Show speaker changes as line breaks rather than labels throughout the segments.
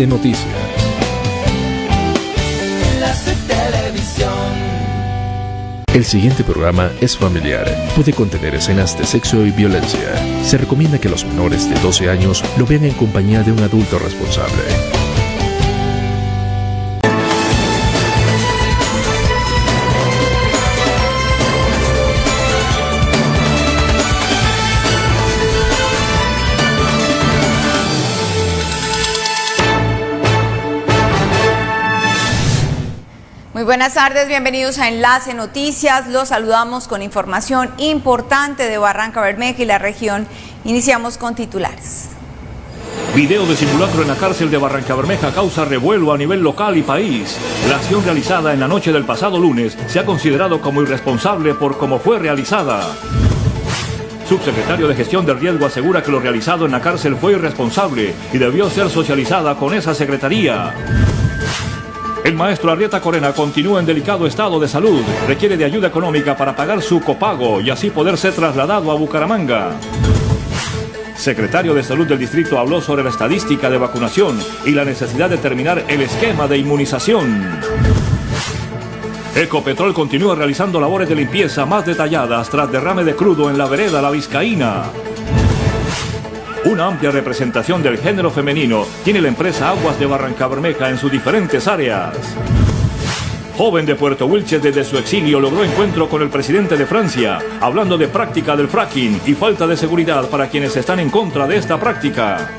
Enlace Noticias. El siguiente programa es familiar. Puede contener escenas de sexo y violencia. Se recomienda que los menores de 12 años lo vean en compañía de un adulto responsable.
Buenas tardes, bienvenidos a Enlace Noticias. Los saludamos con información importante de Barranca Bermeja y la región. Iniciamos con titulares.
Video de simulacro en la cárcel de Barranca Bermeja causa revuelo a nivel local y país. La acción realizada en la noche del pasado lunes se ha considerado como irresponsable por cómo fue realizada. Subsecretario de Gestión del Riesgo asegura que lo realizado en la cárcel fue irresponsable y debió ser socializada con esa secretaría. El maestro Arrieta Corena continúa en delicado estado de salud. Requiere de ayuda económica para pagar su copago y así poder ser trasladado a Bucaramanga. Secretario de Salud del Distrito habló sobre la estadística de vacunación y la necesidad de terminar el esquema de inmunización. Ecopetrol continúa realizando labores de limpieza más detalladas tras derrame de crudo en la vereda La Vizcaína. Una amplia representación del género femenino tiene la empresa Aguas de Barranca Bermeja en sus diferentes áreas. Joven de Puerto Wilches desde su exilio logró encuentro con el presidente de Francia, hablando de práctica del fracking y falta de seguridad para quienes están en contra de esta práctica.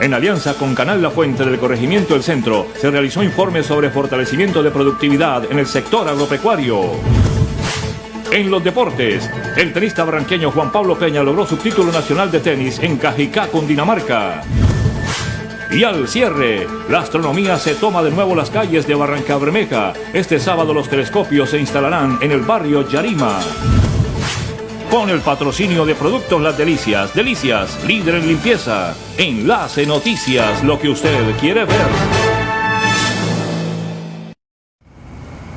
En alianza con Canal La Fuente del Corregimiento del Centro, se realizó informe sobre fortalecimiento de productividad en el sector agropecuario. En los deportes, el tenista barranqueño Juan Pablo Peña logró su título nacional de tenis en Cajicá, Dinamarca. Y al cierre, la astronomía se toma de nuevo las calles de Barranca Bermeja. Este sábado los telescopios se instalarán en el barrio Yarima. Con el patrocinio de Productos Las Delicias, Delicias, líder en limpieza. Enlace Noticias, lo que usted quiere ver.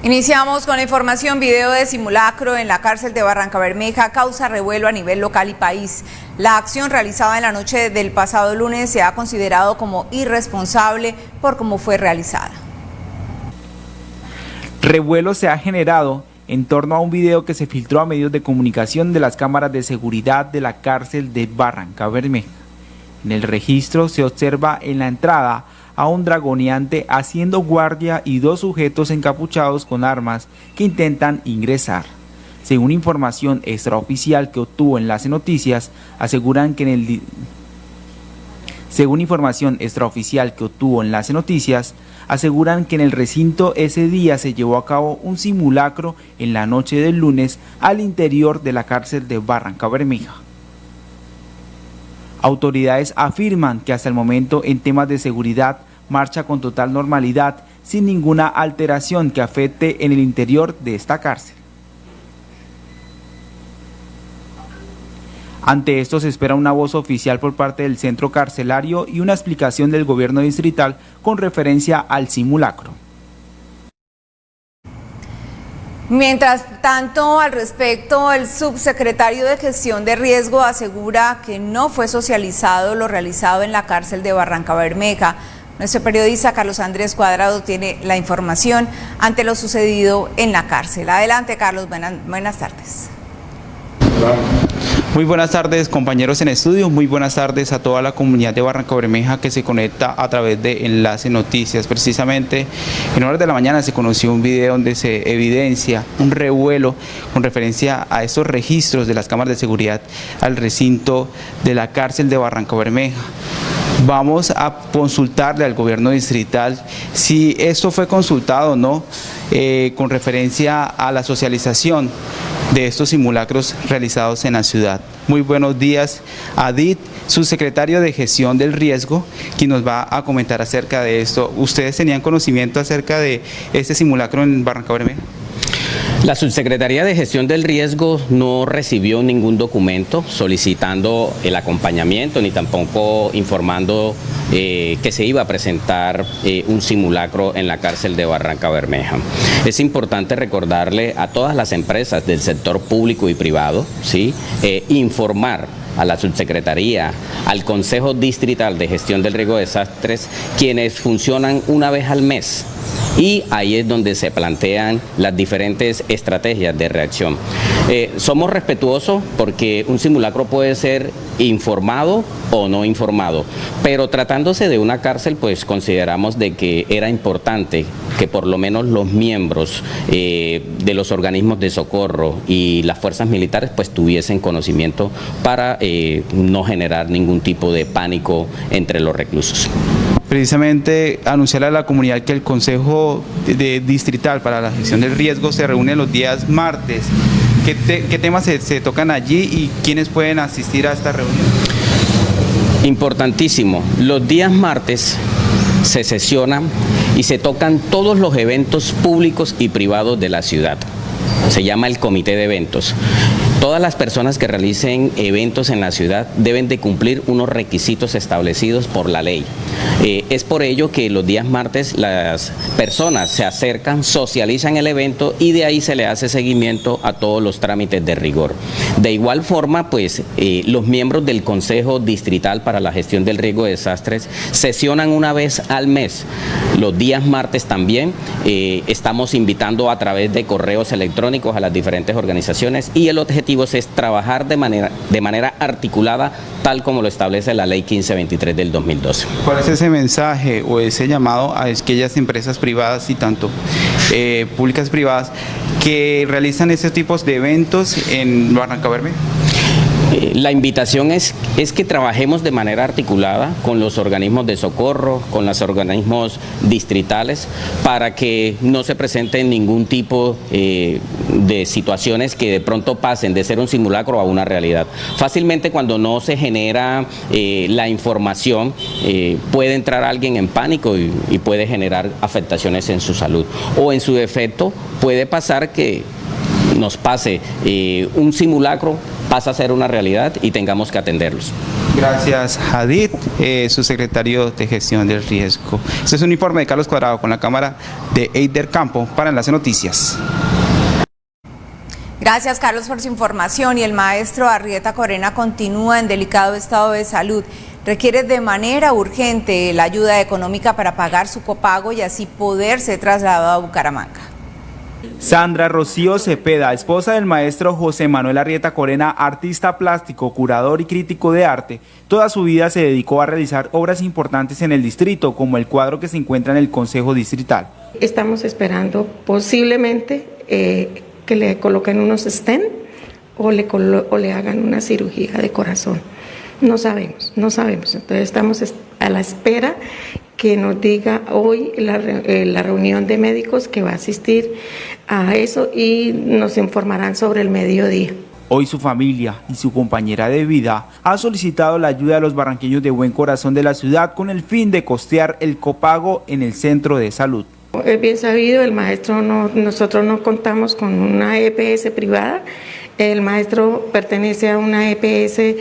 Iniciamos con la información video de simulacro en la cárcel de Barranca Bermeja causa revuelo a nivel local y país. La acción realizada en la noche del pasado lunes se ha considerado como irresponsable por cómo fue realizada.
Revuelo se ha generado en torno a un video que se filtró a medios de comunicación de las cámaras de seguridad de la cárcel de Barranca Bermeja. En el registro se observa en la entrada a un dragoneante haciendo guardia y dos sujetos encapuchados con armas que intentan ingresar. Según información extraoficial que obtuvo Enlace Noticias, aseguran que en el según información extraoficial que obtuvo Enlace Noticias, aseguran que en el recinto ese día se llevó a cabo un simulacro en la noche del lunes al interior de la cárcel de Barranca Bermeja. Autoridades afirman que hasta el momento en temas de seguridad marcha con total normalidad sin ninguna alteración que afecte en el interior de esta cárcel. Ante esto se espera una voz oficial por parte del centro carcelario y una explicación del gobierno distrital con referencia al simulacro.
Mientras tanto, al respecto, el subsecretario de Gestión de Riesgo asegura que no fue socializado lo realizado en la cárcel de Barranca Bermeja. Nuestro periodista Carlos Andrés Cuadrado tiene la información ante lo sucedido en la cárcel. Adelante, Carlos, buenas, buenas tardes.
Muy buenas tardes compañeros en estudio, muy buenas tardes a toda la comunidad de Barranca Bermeja que se conecta a través de Enlace Noticias. Precisamente en horas de la mañana se conoció un video donde se evidencia un revuelo con referencia a estos registros de las cámaras de seguridad al recinto de la cárcel de Barranca Bermeja vamos a consultarle al gobierno distrital si esto fue consultado o no eh, con referencia a la socialización de estos simulacros realizados en la ciudad. Muy buenos días, Adit, subsecretario de Gestión del Riesgo, quien nos va a comentar acerca de esto. ¿Ustedes tenían conocimiento acerca de este simulacro en Barranca Bermeja?
La Subsecretaría de Gestión del Riesgo no recibió ningún documento solicitando el acompañamiento ni tampoco informando eh, que se iba a presentar eh, un simulacro en la cárcel de Barranca Bermeja. Es importante recordarle a todas las empresas del sector público y privado, ¿sí? Eh, informar a la subsecretaría, al Consejo Distrital de Gestión del Riesgo de Desastres, quienes funcionan una vez al mes y ahí es donde se plantean las diferentes estrategias de reacción. Eh, somos respetuosos porque un simulacro puede ser informado o no informado, pero tratándose de una cárcel pues consideramos de que era importante que por lo menos los miembros eh, de los organismos de socorro y las fuerzas militares pues tuviesen conocimiento para eh, no generar ningún tipo de pánico entre los reclusos
precisamente anunciar a la comunidad que el Consejo Distrital para la Gestión del Riesgo se reúne los días martes. ¿Qué, temas se, se, tocan allí y quiénes pueden asistir a esta reunión?
Importantísimo. Los días martes se sesionan y se tocan todos los eventos públicos y privados de la ciudad. Se llama el comité de eventos. Todas las personas que realicen eventos en la ciudad deben de cumplir unos requisitos establecidos por la ley. Eh, es por ello que los días martes las personas se acercan, socializan el evento y de ahí se le hace seguimiento a todos los trámites de rigor. De igual forma, pues eh, los miembros del Consejo Distrital para la Gestión del Riesgo de Desastres sesionan una vez al mes. Los días martes también eh, estamos invitando a través de correos electrónicos a las diferentes organizaciones y el objetivo es trabajar de manera, de manera articulada tal como lo establece la ley 1523 del 2012.
¿Cuál es ese mensaje o ese llamado a aquellas empresas privadas y tanto eh, públicas privadas que realizan ese tipos de eventos en Barranca Verde?
Eh, la invitación es, es que trabajemos de manera articulada con los organismos de socorro, con los organismos distritales, para que no se presenten ningún tipo eh, de situaciones que de pronto pasen de ser un simulacro a una realidad. Fácilmente cuando no se genera eh, la información, puede entrar alguien en pánico y puede generar afectaciones en su salud. O en su defecto puede pasar que nos pase un simulacro pasa a ser una realidad y tengamos que atenderlos.
Gracias, Hadid, eh, su secretario de Gestión del Riesgo. Este es un informe de Carlos Cuadrado con la cámara de Eider Campo para Enlace Noticias.
Gracias, Carlos, por su información. Y el maestro Arrieta Corena continúa en delicado estado de salud. Requiere de manera urgente la ayuda económica para pagar su copago y así poder ser trasladado a Bucaramanga.
Sandra Rocío Cepeda, esposa del maestro José Manuel Arrieta Corena, artista plástico, curador y crítico de arte, toda su vida se dedicó a realizar obras importantes en el distrito, como el cuadro que se encuentra en el Consejo Distrital.
Estamos esperando posiblemente eh, que le coloquen unos stent o le, o le hagan una cirugía de corazón. No sabemos, no sabemos. Entonces estamos a la espera que nos diga hoy la, eh, la, reunión de médicos que va a asistir a eso y nos informarán sobre el mediodía.
Hoy su familia y su compañera de vida ha solicitado la ayuda de los barranqueños de buen corazón de la ciudad con el fin de costear el copago en el centro de salud.
Es bien sabido, el maestro no, nosotros no contamos con una EPS privada, el maestro pertenece a una EPS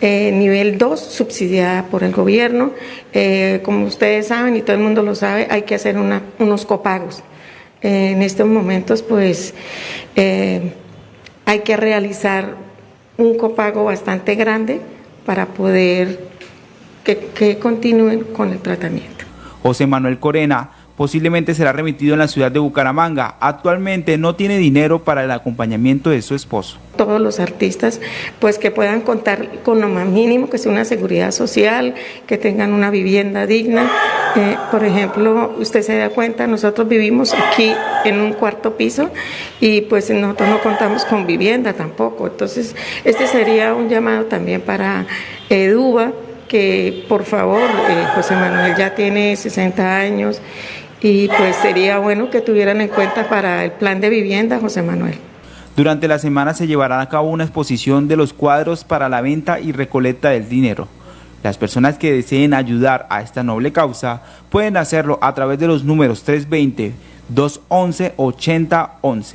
eh, nivel 2, subsidiada por el gobierno. Eh, como ustedes saben y todo el mundo lo sabe, hay que hacer unos copagos. Eh, en estos momentos, pues, hay que realizar un copago bastante grande para poder que continúen con el tratamiento.
José Manuel Corena posiblemente será remitido en la ciudad de Bucaramanga. Actualmente no tiene dinero para el acompañamiento de su esposo.
Todos los artistas pues que puedan contar con lo más mínimo, que sea una seguridad social, que tengan una vivienda digna. Eh, por ejemplo, usted se da cuenta, nosotros vivimos aquí en un cuarto piso y pues nosotros no contamos con vivienda tampoco. Entonces, este sería un llamado también para Eduba, que por favor, eh, José Manuel ya tiene 60 años y pues sería bueno que tuvieran en cuenta para el plan de vivienda, José Manuel.
Durante la semana se llevará a cabo una exposición de los cuadros para la venta y recolecta del dinero. Las personas que deseen ayudar a esta noble causa pueden hacerlo a través de los números 320-211-8011.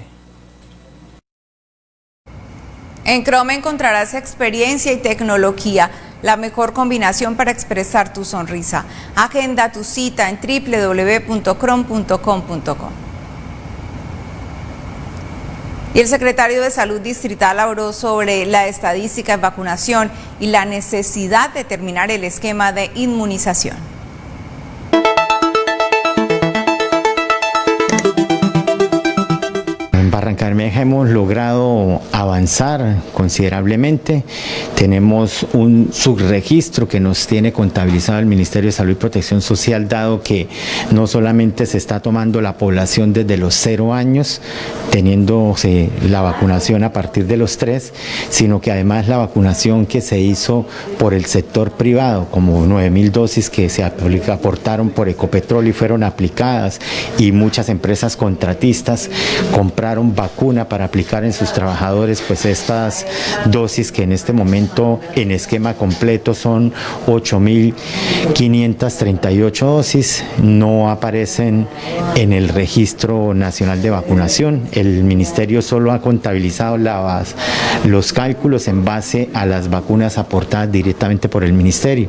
En Chrome encontrarás experiencia y tecnología la mejor combinación para expresar tu sonrisa. Agenda tu cita en www.crom.com.co. Y el secretario de Salud Distrital habló sobre la estadística en vacunación y la necesidad de terminar el esquema de inmunización.
Barranca Bermeja hemos logrado avanzar considerablemente. Tenemos un subregistro que nos tiene contabilizado el Ministerio de Salud y Protección Social, dado que no solamente se está tomando la población desde los cero años, teniendo la vacunación a partir de los tres, sino que además la vacunación que se hizo por el sector privado, como 9 mil dosis que se aportaron por Ecopetrol y fueron aplicadas, y muchas empresas contratistas compraron vacuna para aplicar en sus trabajadores, pues estas dosis que en este momento en esquema completo son 8.538 dosis, no aparecen en el registro nacional de vacunación. El ministerio solo ha contabilizado los cálculos en base a las vacunas aportadas directamente por el ministerio.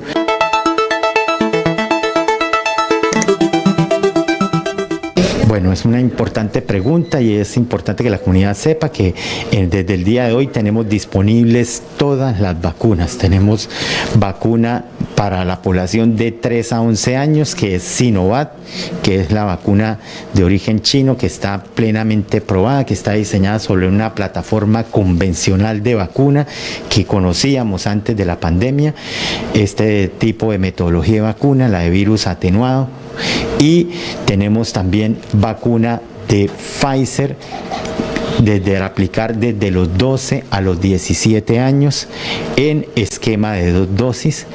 Es una importante pregunta y es importante que la comunidad sepa que eh, desde el día de hoy tenemos disponibles todas las vacunas. Tenemos vacuna para la población de 3 a 11 años, que es Sinovac, que es la vacuna de origen chino, que está plenamente probada, que está diseñada sobre una plataforma convencional de vacuna que conocíamos antes de la pandemia. Este tipo de metodología de vacuna, la de virus atenuado, y tenemos también vacuna de Pfizer desde aplicar desde los 12 a los 17 años en esquema de dos dosis.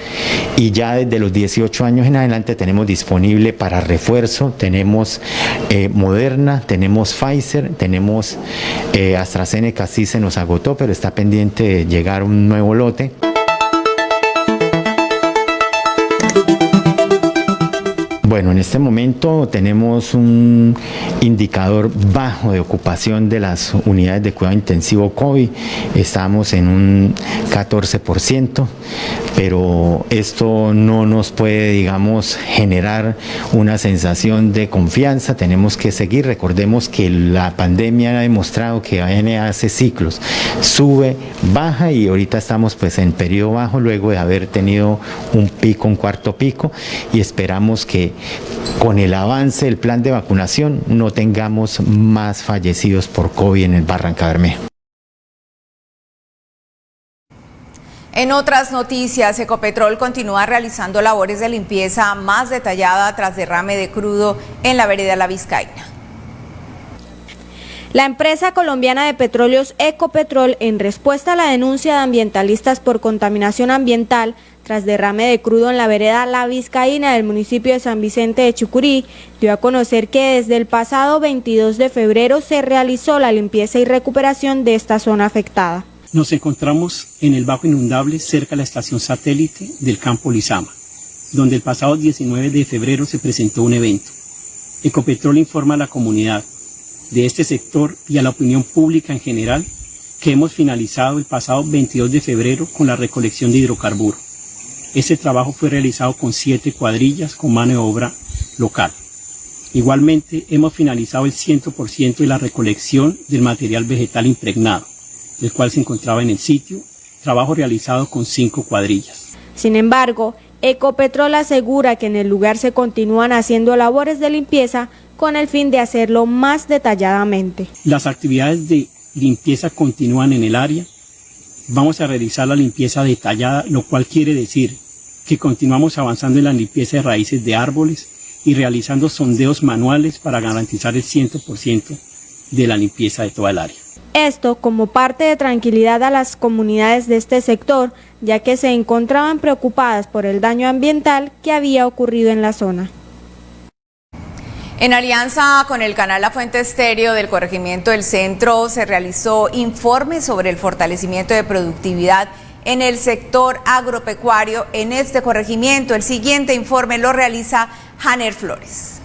Y ya desde los 18 años en adelante tenemos disponible para refuerzo, tenemos eh, Moderna, tenemos Pfizer, tenemos eh, AstraZeneca, sí se nos agotó, pero está pendiente de llegar un nuevo lote. Bueno, en este momento tenemos un indicador bajo de ocupación de las unidades de cuidado intensivo COVID. Estamos en un 14%, pero esto no nos puede, digamos, generar una sensación de confianza. Tenemos que seguir. Recordemos que la pandemia ha demostrado que AN hace ciclos. Sube, baja y ahorita estamos pues en periodo bajo luego de haber tenido un pico, un cuarto pico y esperamos que con el avance del plan de vacunación no tengamos más fallecidos por COVID en el Barranca Bermeja.
En otras noticias, Ecopetrol continúa realizando labores de limpieza más detallada tras derrame de crudo en la vereda La Vizcaína.
La empresa colombiana de petróleos Ecopetrol, en respuesta a la denuncia de ambientalistas por contaminación ambiental, tras derrame de crudo en la vereda La Vizcaína del municipio de San Vicente de Chucurí, dio a conocer que desde el pasado 22 de febrero se realizó la limpieza y recuperación de esta zona afectada.
Nos encontramos en el Bajo Inundable cerca de la estación satélite del campo Lizama, donde el pasado 19 de febrero se presentó un evento. Ecopetrol informa a la comunidad de este sector y a la opinión pública en general que hemos finalizado el pasado 22 de febrero con la recolección de hidrocarburos este trabajo fue realizado con siete cuadrillas con mano de obra local. Igualmente, hemos finalizado el 100% de la recolección del material vegetal impregnado, el cual se encontraba en el sitio, trabajo realizado con cinco cuadrillas.
Sin embargo, Ecopetrol asegura que en el lugar se continúan haciendo labores de limpieza con el fin de hacerlo más detalladamente.
Las actividades de limpieza continúan en el área, vamos a realizar la limpieza detallada, lo cual quiere decir que continuamos avanzando en la limpieza de raíces de árboles y realizando sondeos manuales para garantizar el 100% de la limpieza de toda el área.
Esto como parte de tranquilidad a las comunidades de este sector, ya que se encontraban preocupadas por el daño ambiental que había ocurrido en la zona.
En alianza con el canal La Fuente Estéreo del Corregimiento del Centro se realizó informe sobre el fortalecimiento de productividad en el sector agropecuario en este corregimiento. El siguiente informe lo realiza Janer Flores.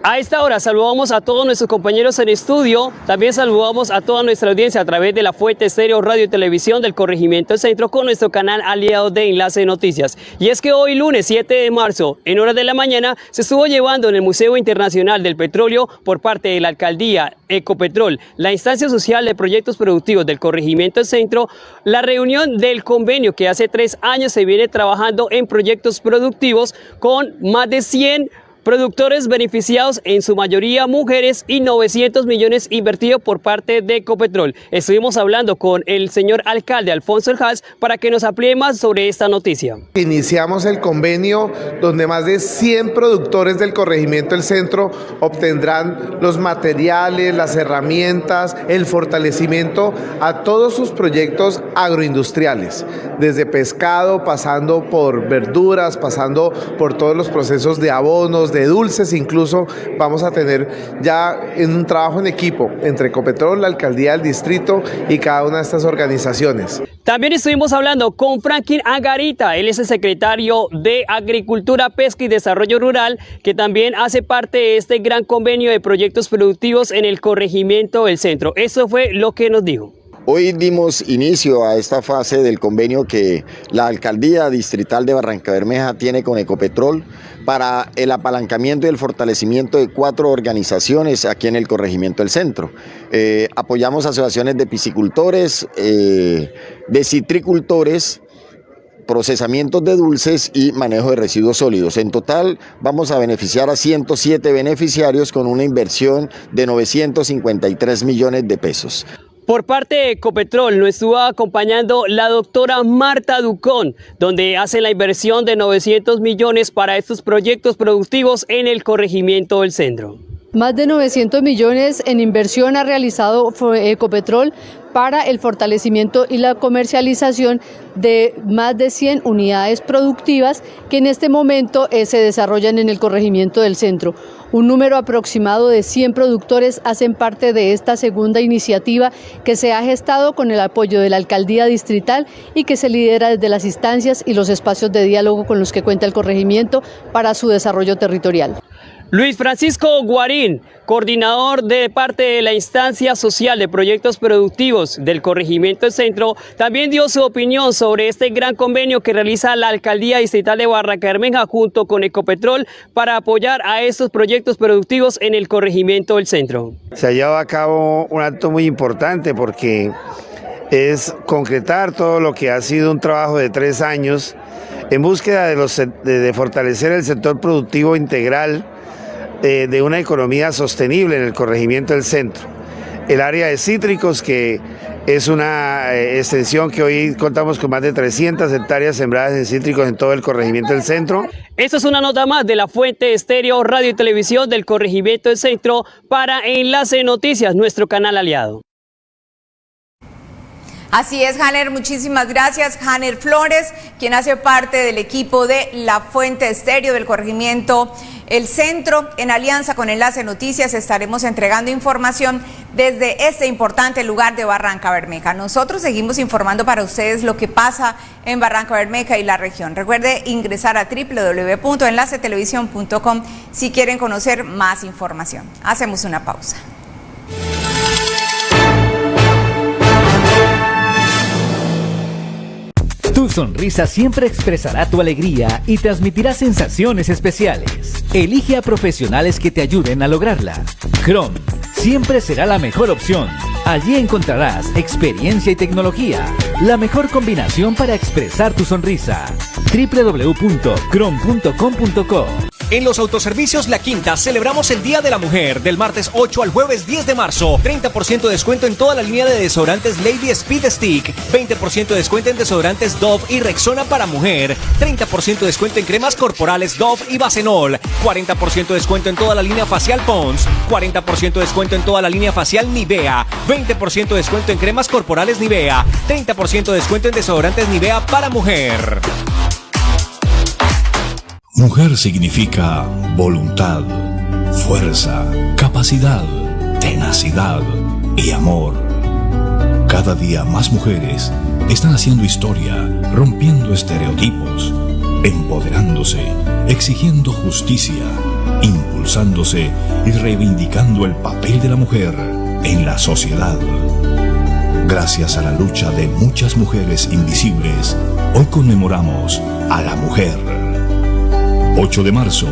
A esta hora saludamos a todos nuestros compañeros en estudio, también saludamos a toda nuestra audiencia a través de la Fuente Estéreo Radio y Televisión del Corregimiento Centro con nuestro canal aliado de Enlace de Noticias. Y es que hoy lunes 7 de marzo, en horas de la mañana, se estuvo llevando en el Museo Internacional del Petróleo por parte de la Alcaldía Ecopetrol, la instancia social de proyectos productivos del Corregimiento Centro, la reunión del convenio que hace tres años se viene trabajando en proyectos productivos con más de 100 Productores beneficiados, en su mayoría mujeres, y 900 millones invertidos por parte de Ecopetrol. Estuvimos hablando con el señor alcalde Alfonso Eljas para que nos amplíe más sobre esta noticia.
Iniciamos el convenio donde más de 100 productores del corregimiento del centro obtendrán los materiales, las herramientas, el fortalecimiento a todos sus proyectos agroindustriales, desde pescado, pasando por verduras, pasando por todos los procesos de abonos, de dulces, incluso vamos a tener ya en un trabajo en equipo entre Ecopetrol, la alcaldía del distrito y cada una de estas organizaciones.
También estuvimos hablando con Franklin Agarita, él es el secretario de Agricultura, Pesca y Desarrollo Rural, que también hace parte de este gran convenio de proyectos productivos en el corregimiento del centro. Eso fue lo que nos dijo.
Hoy dimos inicio a esta fase del convenio que la Alcaldía Distrital de Barranca Bermeja tiene con Ecopetrol para el apalancamiento y el fortalecimiento de cuatro organizaciones aquí en el corregimiento del centro. Eh, apoyamos asociaciones de piscicultores, eh, de citricultores, procesamientos de dulces y manejo de residuos sólidos. En total vamos a beneficiar a 107 beneficiarios con una inversión de 953 millones de pesos.
Por parte de Ecopetrol nos estuvo acompañando la doctora Marta Ducón, donde hace la inversión de 900 millones para estos proyectos productivos en el corregimiento del centro.
Más de 900 millones en inversión ha realizado Ecopetrol para el fortalecimiento y la comercialización de más de 100 unidades productivas que en este momento eh, se desarrollan en el corregimiento del centro. Un número aproximado de 100 productores hacen parte de esta segunda iniciativa que se ha gestado con el apoyo de la alcaldía distrital y que se lidera desde las instancias y los espacios de diálogo con los que cuenta el corregimiento para su desarrollo territorial.
Luis Francisco Guarín, coordinador de parte de la instancia social de proyectos productivos del Corregimiento del Centro, también dio su opinión sobre este gran convenio que realiza la Alcaldía Distrital de Barranca Bermeja junto con Ecopetrol para apoyar a estos proyectos productivos en el Corregimiento del Centro.
Se ha llevado a cabo un acto muy importante porque es concretar todo lo que ha sido un trabajo de tres años en búsqueda de fortalecer el sector productivo integral eh, de una economía sostenible en el corregimiento del centro. El área de cítricos, que es una eh, extensión que hoy contamos con más de 300 hectáreas sembradas en cítricos en todo el corregimiento del centro.
Esta es una nota más de la fuente estéreo, radio y televisión del corregimiento del centro para Enlace Noticias, nuestro canal aliado.
Así es, Hanner, muchísimas gracias. Hanner Flores, quien hace parte del equipo de La Fuente Estéreo del corregimiento El Centro. En alianza con Enlace Noticias estaremos entregando información desde este importante lugar de Barranca Bermeja. Nosotros seguimos informando para ustedes lo que pasa en Barranca Bermeja y la región. Recuerde ingresar a www.enlacetelevisión.com si quieren conocer más información. Hacemos una pausa.
Tu sonrisa siempre expresará tu alegría y transmitirá sensaciones especiales. Elige a profesionales que te ayuden a lograrla. Chrome siempre será la mejor opción. Allí encontrarás experiencia y tecnología, la mejor combinación para expresar tu sonrisa. www.chrome.com.co
en los autoservicios La Quinta celebramos el Día de la Mujer del martes 8 al jueves 10 de marzo. 30% de descuento en toda la línea de desodorantes Lady Speed Stick. 20% de descuento en desodorantes Dove y Rexona para mujer. 30% de descuento en cremas corporales Dove y Bacenol. 40% de descuento en toda la línea facial Pons. 40% de descuento en toda la línea facial Nivea. 20% de descuento en cremas corporales Nivea. 30% de descuento en desodorantes Nivea para mujer.
Mujer significa voluntad, fuerza, capacidad, tenacidad y amor. Cada día más mujeres están haciendo historia, rompiendo estereotipos, empoderándose, exigiendo justicia impulsándose y reivindicando el papel de la mujer en la sociedad. Gracias a la lucha de muchas mujeres invisibles, hoy conmemoramos a la mujer. 8 de marzo,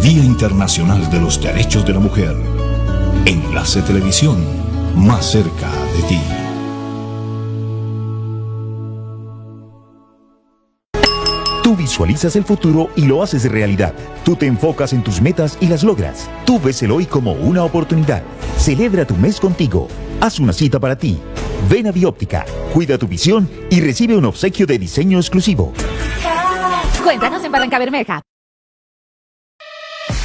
Día Internacional de los Derechos de la Mujer. Enlace Televisión, más cerca de ti.
Tú visualizas el futuro y lo haces realidad. Tú te enfocas en tus metas y las logras. Tú ves el hoy como una oportunidad. Celebra tu mes contigo. Haz una cita para ti. Ven a Bióptica, cuida tu visión y recibe un obsequio de diseño exclusivo.
Cuéntanos en Barranca Bermeja.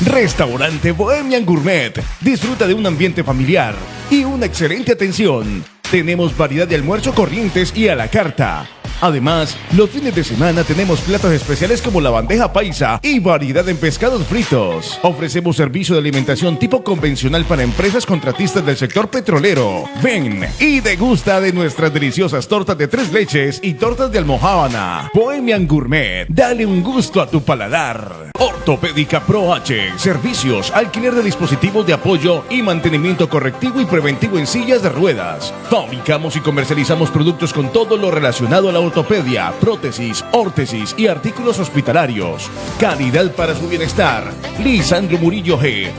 Restaurante Bohemian Gourmet. Disfruta de un ambiente familiar y una excelente atención. Tenemos variedad de almuerzo corrientes y a la carta. Además, los fines de semana tenemos platos especiales como la bandeja paisa y variedad en pescados fritos. Ofrecemos servicio de alimentación tipo convencional para empresas contratistas del sector petrolero. Ven y degusta de nuestras deliciosas tortas de tres leches y tortas de almohábana. Bohemian Gourmet, dale un gusto a tu paladar. Ortopédica Pro H, servicios, alquiler de dispositivos de apoyo y mantenimiento correctivo y preventivo en sillas de ruedas. Fabricamos y comercializamos productos con todo lo relacionado a la ortopedia, prótesis, órtesis y artículos hospitalarios. Calidad para su bienestar. Lisandro Murillo G.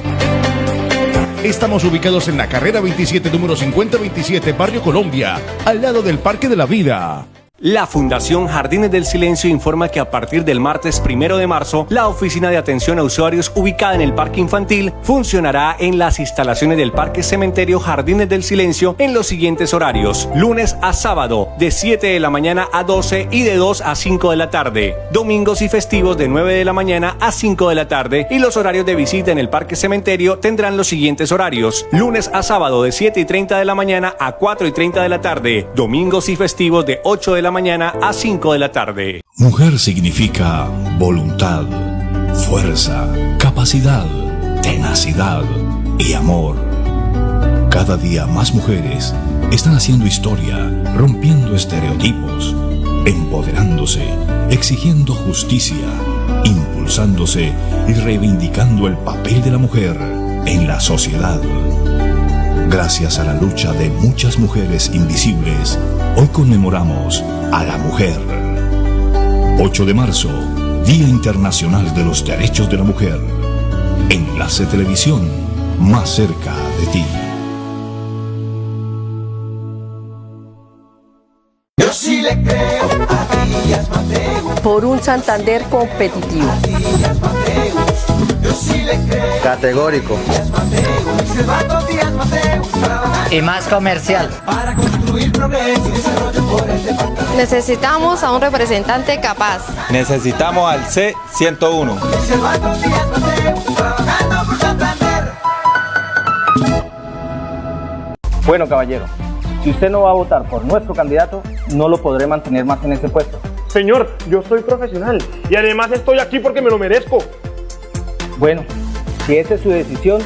Estamos ubicados en la carrera 27, número 5027, Barrio Colombia, al lado del Parque de la Vida.
La Fundación Jardines del Silencio informa que a partir del martes primero de marzo, la oficina de atención a usuarios ubicada en el Parque Infantil funcionará en las instalaciones del Parque Cementerio Jardines del Silencio en los siguientes horarios: lunes a sábado, de 7 de la mañana a 12 y de 2 a 5 de la tarde, domingos y festivos de 9 de la mañana a 5 de la tarde, y los horarios de visita en el Parque Cementerio tendrán los siguientes horarios: lunes a sábado, de 7 y 30 de la mañana a 4 y 30 de la tarde, domingos y festivos de 8 de la mañana a 5 de la tarde.
Mujer significa voluntad, fuerza, capacidad, tenacidad y amor. Cada día más mujeres están haciendo historia, rompiendo estereotipos, empoderándose, exigiendo justicia, impulsándose y reivindicando el papel de la mujer en la sociedad. Gracias a la lucha de muchas mujeres invisibles, hoy conmemoramos a la mujer. 8 de marzo, Día Internacional de los Derechos de la Mujer. Enlace Televisión, más cerca de ti.
Yo sí le creo a.
Por un Santander competitivo.
Categórico. Y más comercial.
Necesitamos a un representante capaz.
Necesitamos al C101.
Silvano Díaz Mateus. Trabajando por Santander.
Bueno, caballero, si usted no va a votar por nuestro candidato, no lo podré mantener más en ese puesto.
Señor, yo soy profesional y además estoy aquí porque me lo merezco.
Bueno, si esa es su decisión,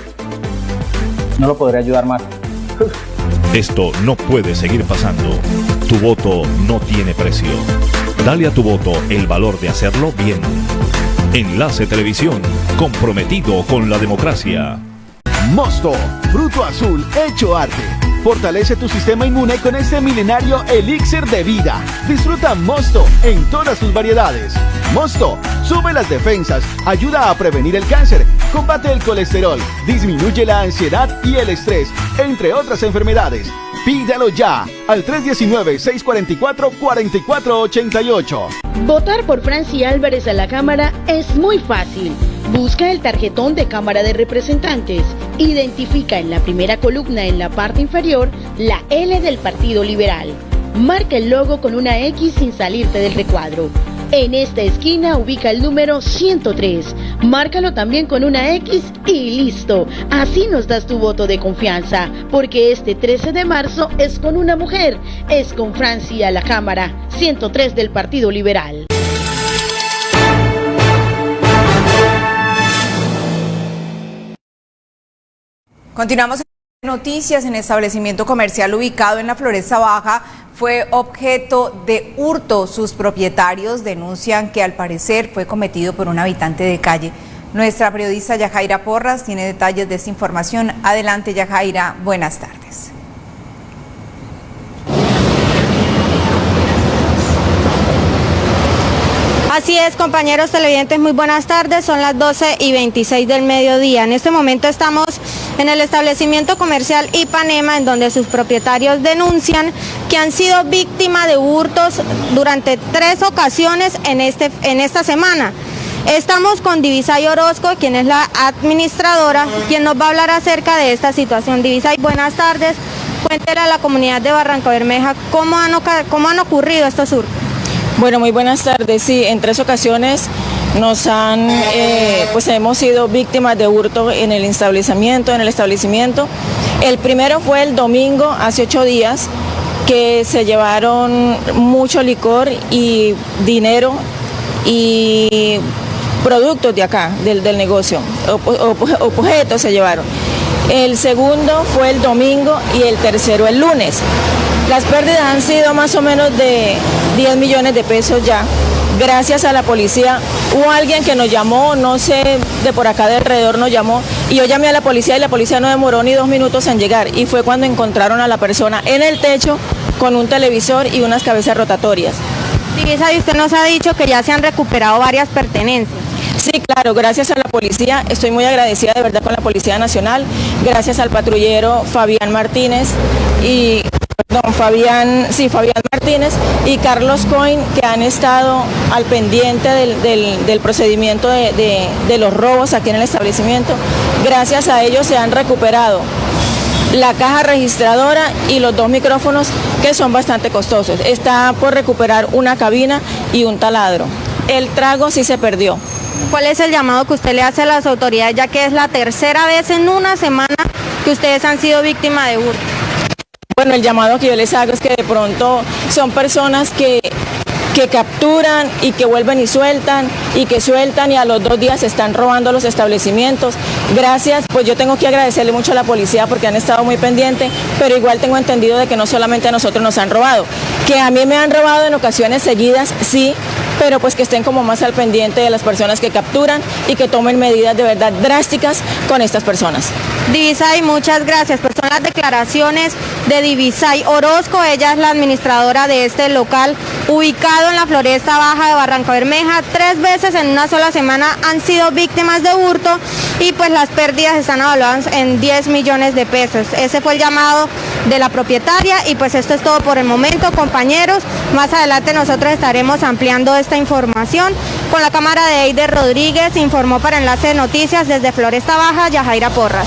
no lo podré ayudar más.
Esto no puede seguir pasando. Tu voto no tiene precio. Dale a tu voto el valor de hacerlo bien. Enlace Televisión, comprometido con la democracia.
Mosto, fruto azul hecho arte. Fortalece tu sistema inmune con este milenario elixir de vida. Disfruta Mosto en todas sus variedades. Mosto sube las defensas, ayuda a prevenir el cáncer, combate el colesterol, disminuye la ansiedad y el estrés, entre otras enfermedades. Pídalo ya al 319-644-4488.
Votar por Franci Álvarez a la Cámara es muy fácil. Busca el tarjetón de Cámara de Representantes. Identifica en la primera columna en la parte inferior la L del Partido Liberal. Marca el logo con una X sin salirte del recuadro. En esta esquina ubica el número 103. Márcalo también con una X y listo. Así nos das tu voto de confianza, porque este 13 de marzo es con una mujer, es con Francia la Cámara, 103 del Partido Liberal.
Continuamos en noticias. En establecimiento comercial ubicado en la Floresta Baja fue objeto de hurto. Sus propietarios denuncian que al parecer fue cometido por un habitante de calle. Nuestra periodista Yajaira Porras tiene detalles de esta información. Adelante Yajaira, buenas tardes.
Así es, compañeros televidentes, muy buenas tardes. Son las 12 y 26 del mediodía. En este momento estamos en el establecimiento comercial Ipanema, en donde sus propietarios denuncian que han sido víctimas de hurtos durante tres ocasiones en, este, en esta semana. Estamos con Divisay Orozco, quien es la administradora, quien nos va a hablar acerca de esta situación. Divisay, buenas tardes. Cuéntele a la comunidad de Barranca Bermeja cómo han, cómo han ocurrido estos hurtos.
Bueno, muy buenas tardes. Sí, en tres ocasiones nos han, eh, pues hemos sido víctimas de hurto en el establecimiento, en el establecimiento. El primero fue el domingo, hace ocho días, que se llevaron mucho licor y dinero y productos de acá, del, negocio, objetos se llevaron. El segundo fue el domingo y el tercero el lunes. Las pérdidas han sido más o menos de 10 millones de pesos ya. Gracias a la policía, hubo alguien que nos llamó, no sé, de por acá de alrededor nos llamó, y yo llamé a la policía y la policía no demoró ni dos minutos en llegar. Y fue cuando encontraron a la persona en el techo con un televisor y unas cabezas rotatorias.
y usted nos ha dicho que ya se han recuperado varias pertenencias.
Sí, claro, gracias a la policía, estoy muy agradecida de verdad con la Policía Nacional, gracias al patrullero Fabián Martínez y don Fabián, sí, Fabián Martínez y Carlos Coin que han estado al pendiente del, procedimiento de, de los robos aquí en el establecimiento. Gracias a ellos se han recuperado la caja registradora y los dos micrófonos que son bastante costosos. Está por recuperar una cabina y un taladro. El trago sí se perdió.
¿Cuál es el llamado que usted le hace a las autoridades, ya que es la tercera vez en una semana que ustedes han sido víctimas de hurto?
Bueno, el llamado que yo les hago es que de pronto son personas que, que capturan y que vuelven y sueltan y que sueltan y a los dos días están robando los establecimientos. Gracias, pues yo tengo que agradecerle mucho a la policía porque han estado muy pendientes, pero igual tengo entendido de que no solamente a nosotros nos han robado, que a mí me han robado en ocasiones seguidas, sí, pero pues que estén como más al pendiente de las personas que capturan y que tomen medidas de verdad drásticas con estas personas.
Divisay, muchas gracias. Pues son las declaraciones de Divisay Orozco, ella es la administradora de este local ubicado en la Floresta Baja de Barranca Bermeja. Tres veces en una sola semana han sido víctimas de hurto y pues las pérdidas están evaluadas en 10 millones de pesos. Ese fue el llamado de la propietaria y pues esto es todo por el momento, compañeros. Más adelante nosotros estaremos ampliando esta información. Con la cámara de Eider Rodríguez informó para Enlace de Noticias desde Floresta Baja, Yajaira Porras.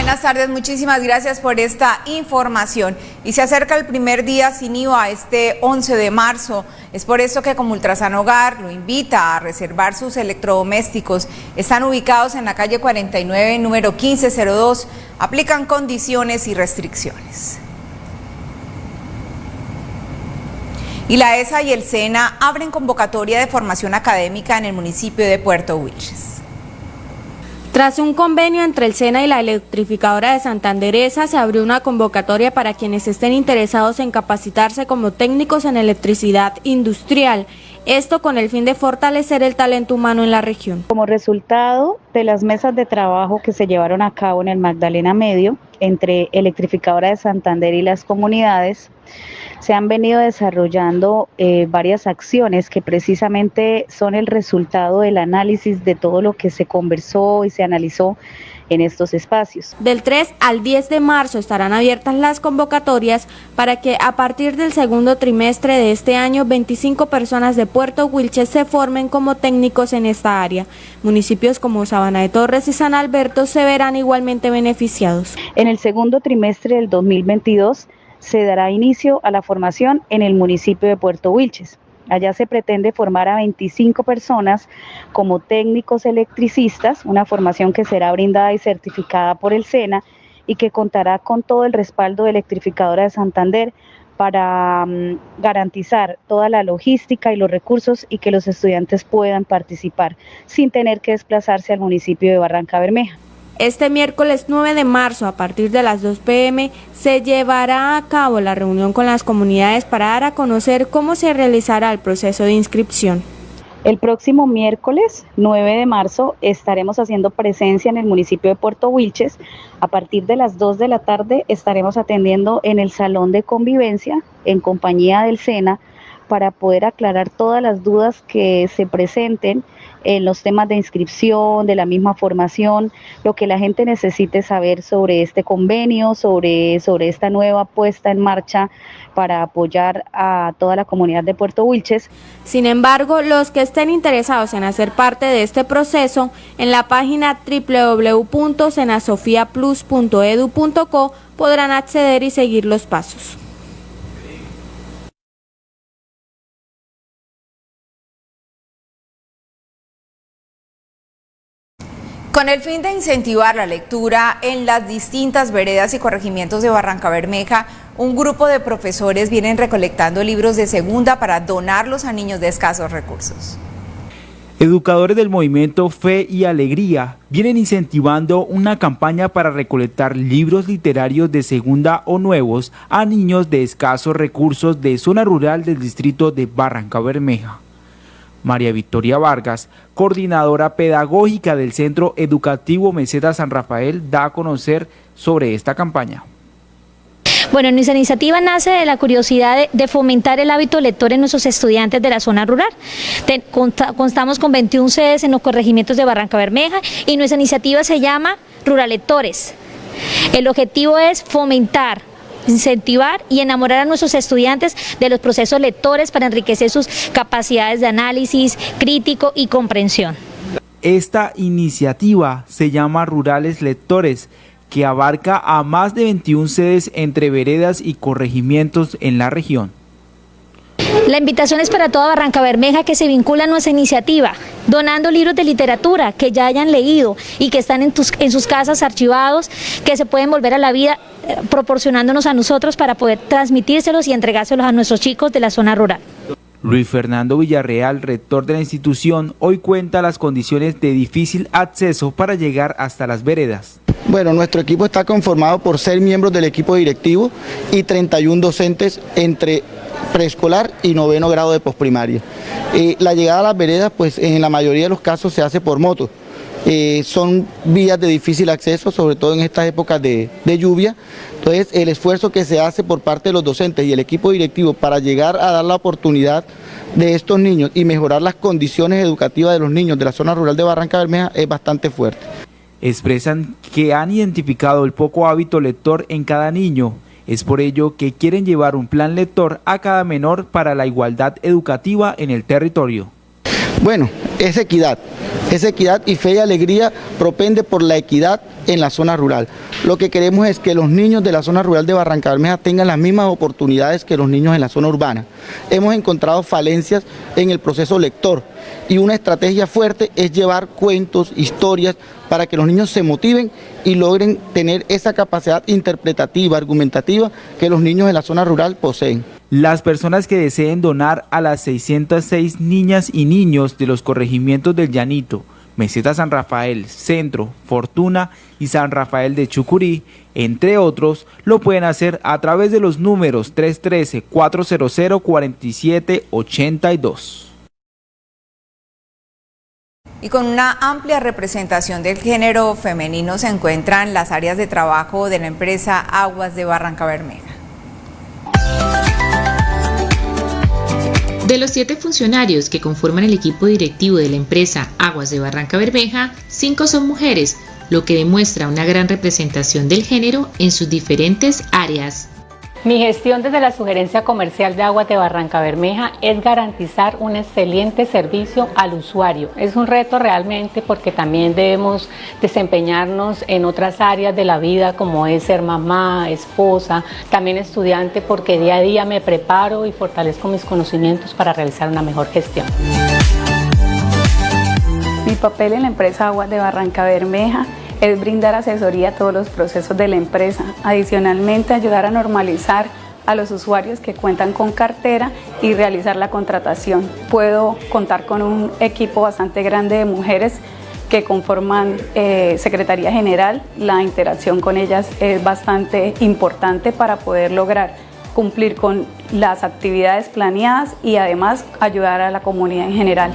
Buenas tardes, muchísimas gracias por esta información. Y se acerca el primer día sin IVA, este 11 de marzo. Es por eso que como Ultrasan Hogar lo invita a reservar sus electrodomésticos. Están ubicados en la calle 49, número 1502. Aplican condiciones y restricciones. Y la ESA y el SENA abren convocatoria de formación académica en el municipio de Puerto Wilches.
Tras un convenio entre el SENA y la electrificadora de Santanderesa, se abrió una convocatoria para quienes estén interesados en capacitarse como técnicos en electricidad industrial. Esto con el fin de fortalecer el talento humano en la región.
Como resultado de las mesas de trabajo que se llevaron a cabo en el Magdalena Medio entre Electrificadora de Santander y las comunidades, se han venido desarrollando eh, varias acciones que precisamente son el resultado del análisis de todo lo que se conversó y se analizó en estos espacios.
Del 3 al 10 de marzo estarán abiertas las convocatorias para que a partir del segundo trimestre de este año 25 personas de Puerto Wilches se formen como técnicos en esta área. Municipios como Sabana de Torres y San Alberto se verán igualmente beneficiados.
En el segundo trimestre del 2022 se dará inicio a la formación en el municipio de Puerto Wilches. Allá se pretende formar a 25 personas como técnicos electricistas, una formación que será brindada y certificada por el SENA y que contará con todo el respaldo de Electrificadora de Santander para mm, garantizar toda la logística y los recursos y que los estudiantes puedan participar sin tener que desplazarse al municipio de Barranca Bermeja.
Este miércoles 9 de marzo, a partir de las 2 pm, se llevará a cabo la reunión con las comunidades para dar a conocer cómo se realizará el proceso de inscripción.
El próximo miércoles 9 de marzo estaremos haciendo presencia en el municipio de Puerto Wilches. A partir de las 2 de la tarde estaremos atendiendo en el salón de convivencia en compañía del SENA para poder aclarar todas las dudas que se presenten en los temas de inscripción, de la misma formación, lo que la gente necesite saber sobre este convenio, sobre, sobre esta nueva puesta en marcha para apoyar a toda la comunidad de Puerto Wilches.
Sin embargo, los que estén interesados en hacer parte de este proceso, en la página www.senasofiaplus.edu.co podrán acceder y seguir los pasos.
Con el fin de incentivar la lectura en las distintas veredas y corregimientos de Barranca Bermeja, un grupo de profesores vienen recolectando libros de segunda para donarlos a niños de escasos recursos.
Educadores del movimiento Fe y Alegría vienen incentivando una campaña para recolectar libros literarios de segunda o nuevos a niños de escasos recursos de zona rural del distrito de Barranca Bermeja. María Victoria Vargas, coordinadora pedagógica del Centro Educativo Meseta San Rafael, da a conocer sobre esta campaña.
Bueno, nuestra iniciativa nace de la curiosidad de, fomentar el hábito lector en nuestros estudiantes de la zona rural. constamos con 21 sedes en los corregimientos de Barranca Bermeja y nuestra iniciativa se llama Rural Lectores. El objetivo es fomentar incentivar y enamorar a nuestros estudiantes de los procesos lectores para enriquecer sus capacidades de análisis crítico y comprensión.
Esta iniciativa se llama Rurales Lectores, que abarca a más de 21 sedes entre veredas y corregimientos en la región.
La invitación es para toda Barranca Bermeja que se vincula a nuestra iniciativa, donando libros de literatura que ya hayan leído y que están en, en sus casas archivados, que se pueden volver a la vida eh, proporcionándonos a nosotros para poder transmitírselos y entregárselos a nuestros chicos de la zona rural.
Luis Fernando Villarreal, rector de la institución, hoy cuenta las condiciones de difícil acceso para llegar hasta las veredas.
Bueno, nuestro equipo está conformado por seis miembros del equipo directivo y 31 docentes entre preescolar y noveno grado de posprimaria. Eh, la llegada a las veredas, pues en la mayoría de los casos se hace por moto. Eh, son vías de difícil acceso, sobre todo en estas épocas de, de, lluvia. Entonces, el esfuerzo que se hace por parte de los docentes y el equipo directivo para llegar a dar la oportunidad de estos niños y mejorar las condiciones educativas de los niños de la zona rural de Barranca Bermeja es bastante fuerte.
Expresan que han identificado el poco hábito lector en cada niño es por ello que quieren llevar un plan lector a cada menor para la igualdad educativa en el territorio.
Bueno, es equidad, es equidad y fe y alegría propende por la equidad en la zona rural. Lo que queremos es que los niños de la zona rural de Barranca Bermeja tengan las mismas oportunidades que los niños en la zona urbana. Hemos encontrado falencias en el proceso lector y una estrategia fuerte es llevar cuentos, historias, para que los niños se motiven y logren tener esa capacidad interpretativa, argumentativa que los niños en la zona rural poseen.
Las personas que deseen donar a las 606 niñas y niños de los corregimientos del Llanito, Meseta San Rafael, Centro, Fortuna y San Rafael de Chucurí, entre otros, lo pueden hacer a través de los números 313-400-4782
y con una amplia representación del género femenino se encuentran las áreas de trabajo de la empresa Aguas de Barranca Bermeja.
De los siete funcionarios que conforman el equipo directivo de la empresa Aguas de Barranca Bermeja, cinco son mujeres, lo que demuestra una gran representación del género en sus diferentes áreas.
Mi gestión desde la sugerencia comercial de aguas de Barranca Bermeja es garantizar un excelente servicio al usuario. Es un reto realmente porque también debemos desempeñarnos en otras áreas de la vida como es ser mamá, esposa, también estudiante porque día a día me preparo y fortalezco mis conocimientos para realizar una mejor gestión.
Mi papel en la empresa Aguas de Barranca Bermeja es brindar asesoría a todos los procesos de la empresa. Adicionalmente, ayudar a normalizar a los usuarios que cuentan con cartera y realizar la contratación. Puedo contar con un equipo bastante grande de mujeres que conforman eh, Secretaría General. La interacción con ellas es bastante importante para poder lograr cumplir con las actividades planeadas y además ayudar a la comunidad en general.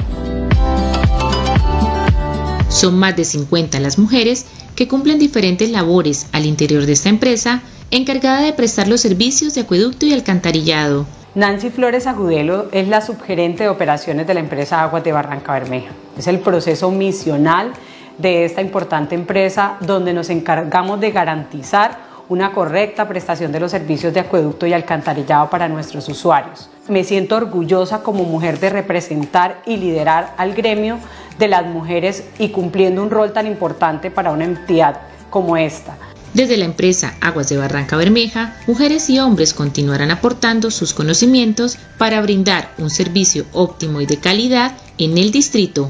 Son más de 50 las mujeres que cumplen diferentes labores al interior de esta empresa encargada de prestar los servicios de acueducto y alcantarillado.
Nancy Flores Agudelo es la subgerente de operaciones de la empresa Aguas de Barranca Bermeja. Es el proceso misional de esta importante empresa donde nos encargamos de garantizar una correcta prestación de los servicios de acueducto y alcantarillado para nuestros usuarios. Me siento orgullosa como mujer de representar y liderar al gremio de las mujeres y cumpliendo un rol tan importante para una entidad como esta.
Desde la empresa Aguas de Barranca Bermeja, mujeres y hombres continuarán aportando sus conocimientos para brindar un servicio óptimo y de calidad en el distrito.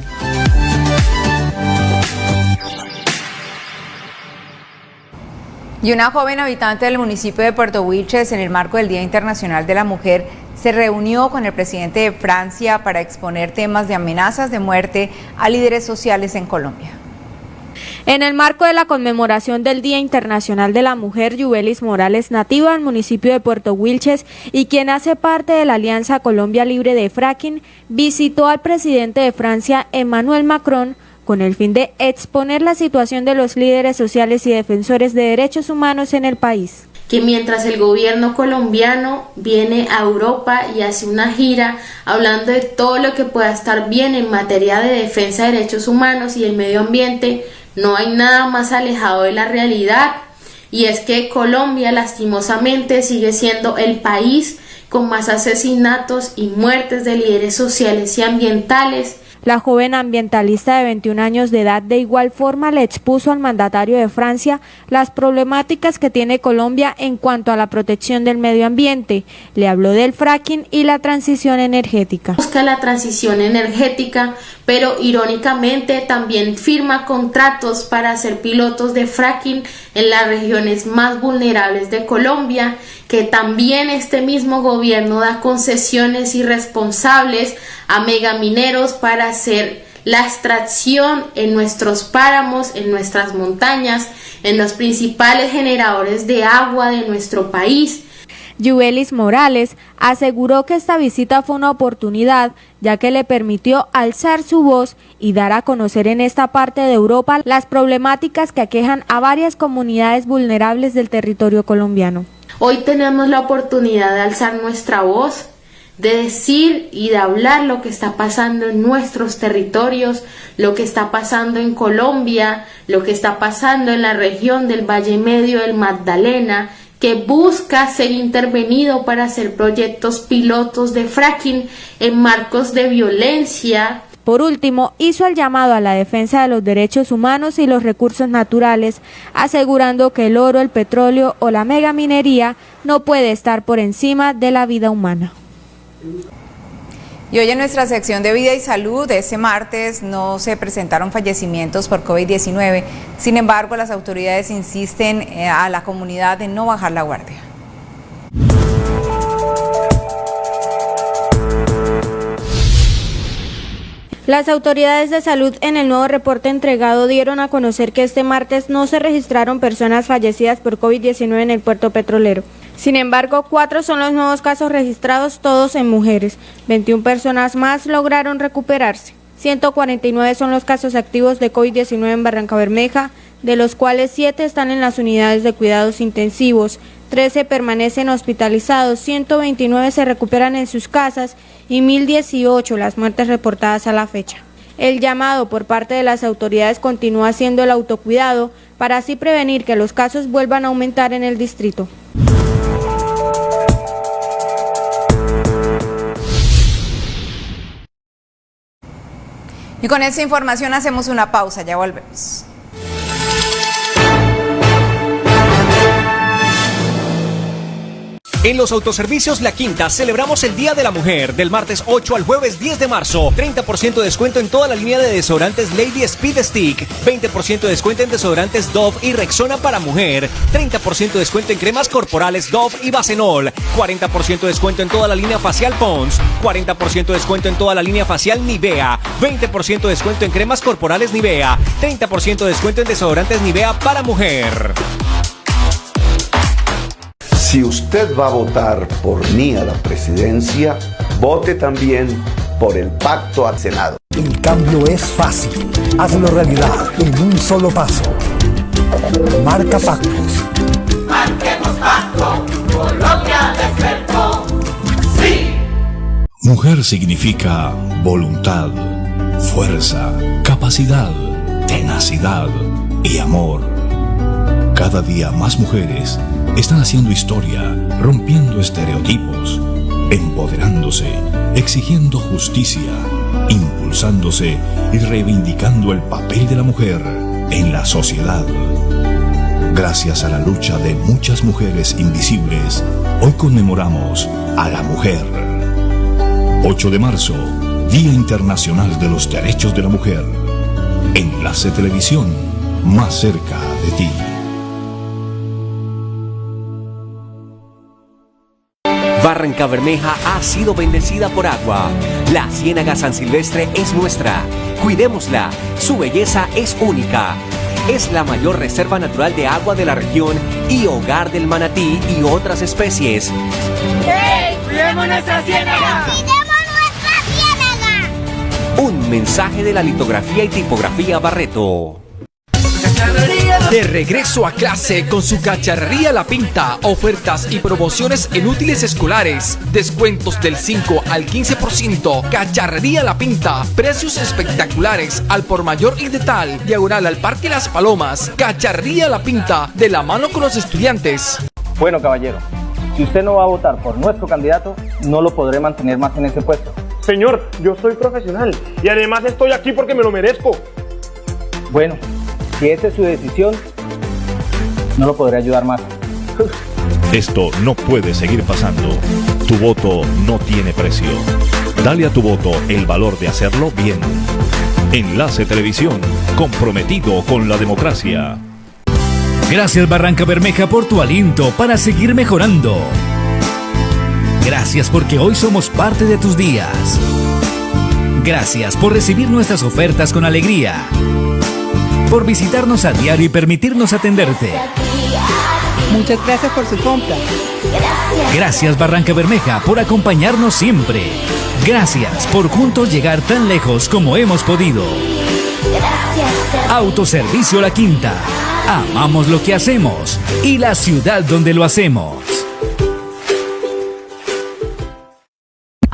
Y una joven habitante del municipio de Puerto Wilches, en el marco del Día Internacional de la Mujer, se reunió con el presidente de Francia para exponer temas de amenazas de muerte a líderes sociales en Colombia.
En el marco de la conmemoración del Día Internacional de la Mujer, Yubelis Morales, nativa del municipio de Puerto Wilches y quien hace parte de la Alianza Colombia Libre de Fracking, visitó al presidente de Francia, Emmanuel Macron, con el fin de exponer la situación de los líderes sociales y defensores de derechos humanos en el país.
Que mientras el gobierno colombiano viene a Europa y hace una gira hablando de todo lo que pueda estar bien en materia de defensa de derechos humanos y el medio ambiente, no hay nada más alejado de la realidad. Y es que Colombia lastimosamente sigue siendo el país con más asesinatos y muertes de líderes sociales y ambientales
la joven ambientalista de 21 años de edad de igual forma le expuso al mandatario de Francia las problemáticas que tiene Colombia en cuanto a la protección del medio ambiente. Le habló del fracking y la transición energética.
Busca la transición energética, pero irónicamente también firma contratos para ser pilotos de fracking en las regiones más vulnerables de Colombia, que también este mismo gobierno da concesiones irresponsables a megamineros para hacer la extracción en nuestros páramos, en nuestras montañas, en los principales generadores de agua de nuestro país.
Yubelis Morales aseguró que esta visita fue una oportunidad ya que le permitió alzar su voz y dar a conocer en esta parte de Europa las problemáticas que aquejan a varias comunidades vulnerables del territorio colombiano.
Hoy tenemos la oportunidad de alzar nuestra voz de decir y de hablar lo que está pasando en nuestros territorios, lo que está pasando en Colombia, lo que está pasando en la región del Valle Medio del Magdalena, que busca ser intervenido para hacer proyectos pilotos de fracking en marcos de violencia.
Por último, hizo el llamado a la defensa de los derechos humanos y los recursos naturales, asegurando que el oro, el petróleo o la megaminería no puede estar por encima de la vida humana.
Y hoy en nuestra sección de vida y salud, ese martes no se presentaron fallecimientos por COVID-19. Sin embargo, las autoridades insisten eh, a la comunidad de no bajar la guardia.
Las autoridades de salud en el nuevo reporte entregado dieron a conocer que este martes no se registraron personas fallecidas por COVID-19 en el puerto petrolero. Sin embargo, cuatro son los nuevos casos registrados, todos en mujeres. 21 personas más lograron recuperarse. 149 son los casos activos de COVID-19 en Barranca Bermeja, de los cuales 7 están en las unidades de cuidados intensivos, 13 permanecen hospitalizados, 129 se recuperan en sus casas y 1.018 las muertes reportadas a la fecha. El llamado por parte de las autoridades continúa siendo el autocuidado para así prevenir que los casos vuelvan a aumentar en el distrito.
Y con esta información hacemos una pausa, ya volvemos.
En los autoservicios La Quinta celebramos el Día de la Mujer del martes 8 al jueves 10 de marzo. 30% de descuento en toda la línea de desodorantes Lady Speed Stick. 20% de descuento en desodorantes Dove y Rexona para mujer. 30% de descuento en cremas corporales Dove y Bacenol. 40% de descuento en toda la línea facial Pons. 40% de descuento en toda la línea facial Nivea. 20% de descuento en cremas corporales Nivea. 30% de descuento en desodorantes Nivea para mujer.
Si usted va a votar por mí a la presidencia, vote también
por el pacto al Senado.
El cambio es fácil. Hazlo realidad en un solo paso. Marca pactos.
Marquemos pacto. Colombia despertó. Sí.
Mujer significa voluntad, fuerza, capacidad, tenacidad y amor. Cada día más mujeres están haciendo historia, rompiendo estereotipos, empoderándose, exigiendo justicia, impulsándose y reivindicando el papel de la mujer en la sociedad. Gracias a la lucha de muchas mujeres invisibles, hoy conmemoramos a la mujer. 8 de marzo, Día Internacional de los Derechos de la Mujer. Enlace Televisión, más cerca de ti.
Barranca Bermeja ha sido bendecida por agua. La Ciénaga San Silvestre es nuestra. Cuidémosla. Su belleza es única. Es la mayor reserva natural de agua de la región y hogar del manatí y otras especies.
¡Hey! ¡Cuidemos nuestra ciénaga!
Un mensaje de la litografía y tipografía Barreto.
De regreso a clase con su cacharrería La Pinta, ofertas y promociones en útiles escolares, descuentos del 5 al 15%, cacharrería La Pinta, precios espectaculares al por mayor y de tal, diagonal al Parque Las Palomas, cacharrería La Pinta, de la mano con los estudiantes.
Bueno, caballero, si usted no va a votar por nuestro candidato, no lo podré mantener más en ese puesto.
Señor, yo soy profesional y además estoy aquí porque me lo merezco.
Bueno, si esa es su decisión, no lo podré ayudar más.
Esto no puede seguir pasando. Tu voto no tiene precio. Dale a tu voto el valor de hacerlo bien. Enlace Televisión, comprometido con la democracia.
Gracias Barranca Bermeja por tu aliento para seguir mejorando. Gracias porque hoy somos parte de tus días. Gracias por recibir nuestras ofertas con alegría. Por visitarnos a diario y permitirnos atenderte.
Muchas gracias por su compra.
Gracias Barranca Bermeja por acompañarnos siempre. Gracias por juntos llegar tan lejos como hemos podido. Autoservicio La Quinta. Amamos lo que hacemos y la ciudad donde lo hacemos.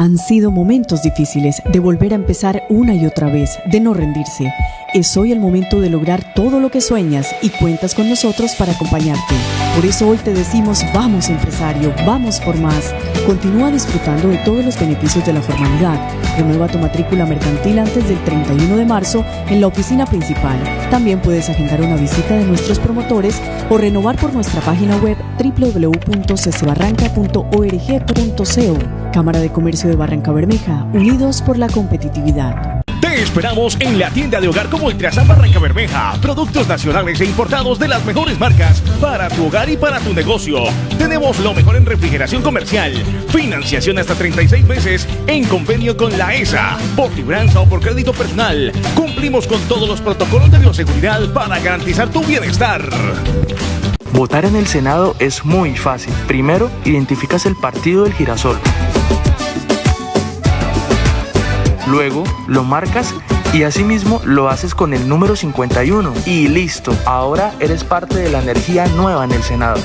Han sido momentos difíciles de volver a empezar una y otra vez, de no rendirse. Es hoy el momento de lograr todo lo que sueñas y cuentas con nosotros para acompañarte. Por eso hoy te decimos, vamos empresario, vamos por más. Continúa disfrutando de todos los beneficios de la formalidad. Renueva tu matrícula mercantil antes del 31 de marzo en la oficina principal. También puedes agendar una visita de nuestros promotores o renovar por nuestra página web www.ccebarranca.org.co. Cámara de Comercio de Barranca Bermeja, unidos por la competitividad.
Te esperamos en la tienda de hogar como Ultrasan Barranca Bermeja. Productos nacionales e importados de las mejores marcas para tu hogar y para tu negocio. Tenemos lo mejor en refrigeración comercial, financiación hasta 36 meses en convenio con la ESA, por libranza o por crédito personal. Cumplimos con todos los protocolos de bioseguridad para garantizar tu bienestar.
Votar en el Senado es muy fácil. Primero, identificas el partido del girasol. Luego lo marcas y asimismo lo haces con el número 51 y listo, ahora eres parte de la energía nueva en el Senado.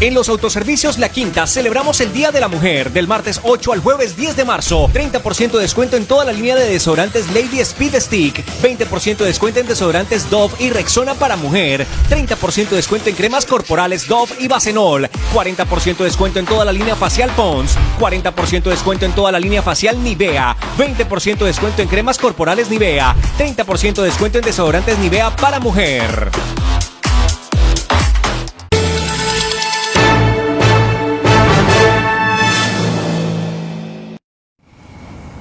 En los autoservicios La Quinta celebramos el Día de la Mujer del martes 8 al jueves 10 de marzo. 30% de descuento en toda la línea de desodorantes Lady Speed Stick. 20% de descuento en desodorantes Dove y Rexona para mujer. 30% de descuento en cremas corporales Dove y Bacenol. 40% de descuento en toda la línea facial Pons. 40% de descuento en toda la línea facial Nivea. 20% de descuento en cremas corporales Nivea. 30% de descuento en desodorantes Nivea para mujer.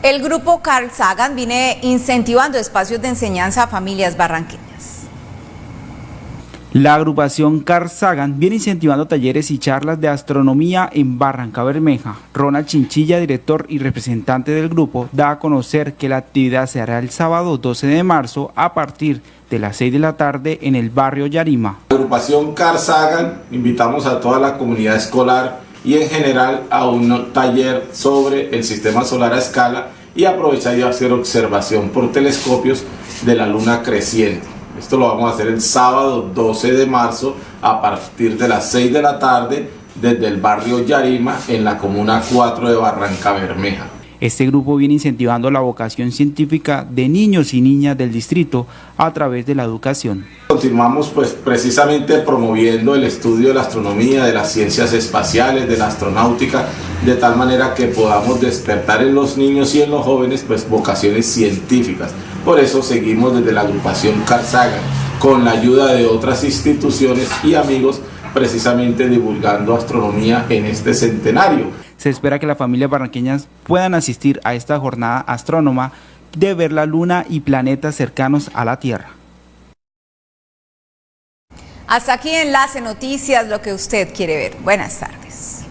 El grupo Carl Sagan viene incentivando espacios de enseñanza a familias barranqueñas.
La agrupación Carl Sagan viene incentivando talleres y charlas de astronomía en Barranca Bermeja. Ronald Chinchilla, director y representante del grupo, da a conocer que la actividad se hará el sábado 12 de marzo a partir de las 6 de la tarde en el barrio Yarima.
La agrupación Carl Sagan invitamos a toda la comunidad escolar y en general a un taller sobre el sistema solar a escala y aprovechar y hacer observación por telescopios de la luna creciente. Esto lo vamos a hacer el sábado 12 de marzo a partir de las 6 de la tarde desde el barrio Yarima en la comuna 4 de Barranca Bermeja.
Este grupo viene incentivando la vocación científica de niños y niñas del distrito a través de la educación.
Continuamos pues precisamente promoviendo el estudio de la astronomía, de las ciencias espaciales, de la astronáutica, de tal manera que podamos despertar en los niños y en los jóvenes pues vocaciones científicas. Por eso seguimos desde la agrupación Carl Sagan con la ayuda de otras instituciones y amigos precisamente divulgando astronomía en este centenario.
Se espera que las familias barranqueñas puedan asistir a esta jornada astrónoma de ver la luna y planetas cercanos a la Tierra.
Hasta aquí Enlace Noticias, lo que usted quiere ver. Buenas tardes.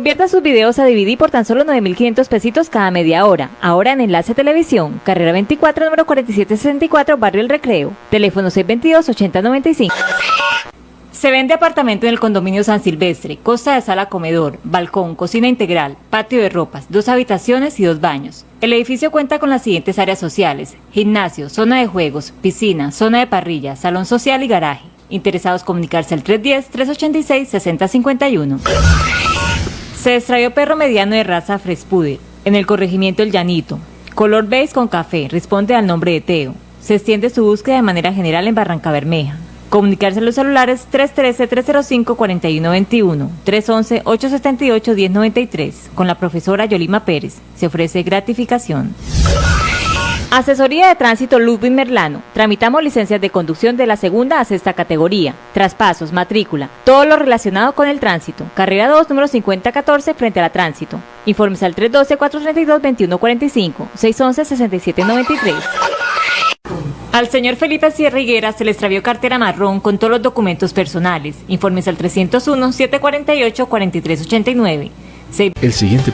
Convierta sus videos a DVD por tan solo 9.500 pesitos cada media hora. Ahora en Enlace Televisión, carrera 24, número 4764, Barrio El Recreo. Teléfono 622-8095. Se vende apartamento en el condominio San Silvestre, costa de sala comedor, balcón, cocina integral, patio de ropas, dos habitaciones y dos baños. El edificio cuenta con las siguientes áreas sociales, gimnasio, zona de juegos, piscina, zona de parrilla, salón social y garaje. Interesados comunicarse al 310-386-6051. Se extravió perro mediano de raza Frespuder en el corregimiento El Llanito. Color beige con café, responde al nombre de Teo. Se extiende su búsqueda de manera general en Barranca Bermeja. Comunicarse a los celulares 313-305-4121, 311-878-1093 con la profesora Yolima Pérez. Se ofrece gratificación. Asesoría de Tránsito Ludwig Merlano. Tramitamos licencias de conducción de la segunda a sexta categoría, traspasos, matrícula, todo lo relacionado con el tránsito. Carrera 2, número 5014, frente a la tránsito. Informes al 312-432-2145, 611-6793. Al señor Felipe Sierra Higuera se le extravió cartera marrón con todos los documentos personales. Informes al 301-748-4389.
El siguiente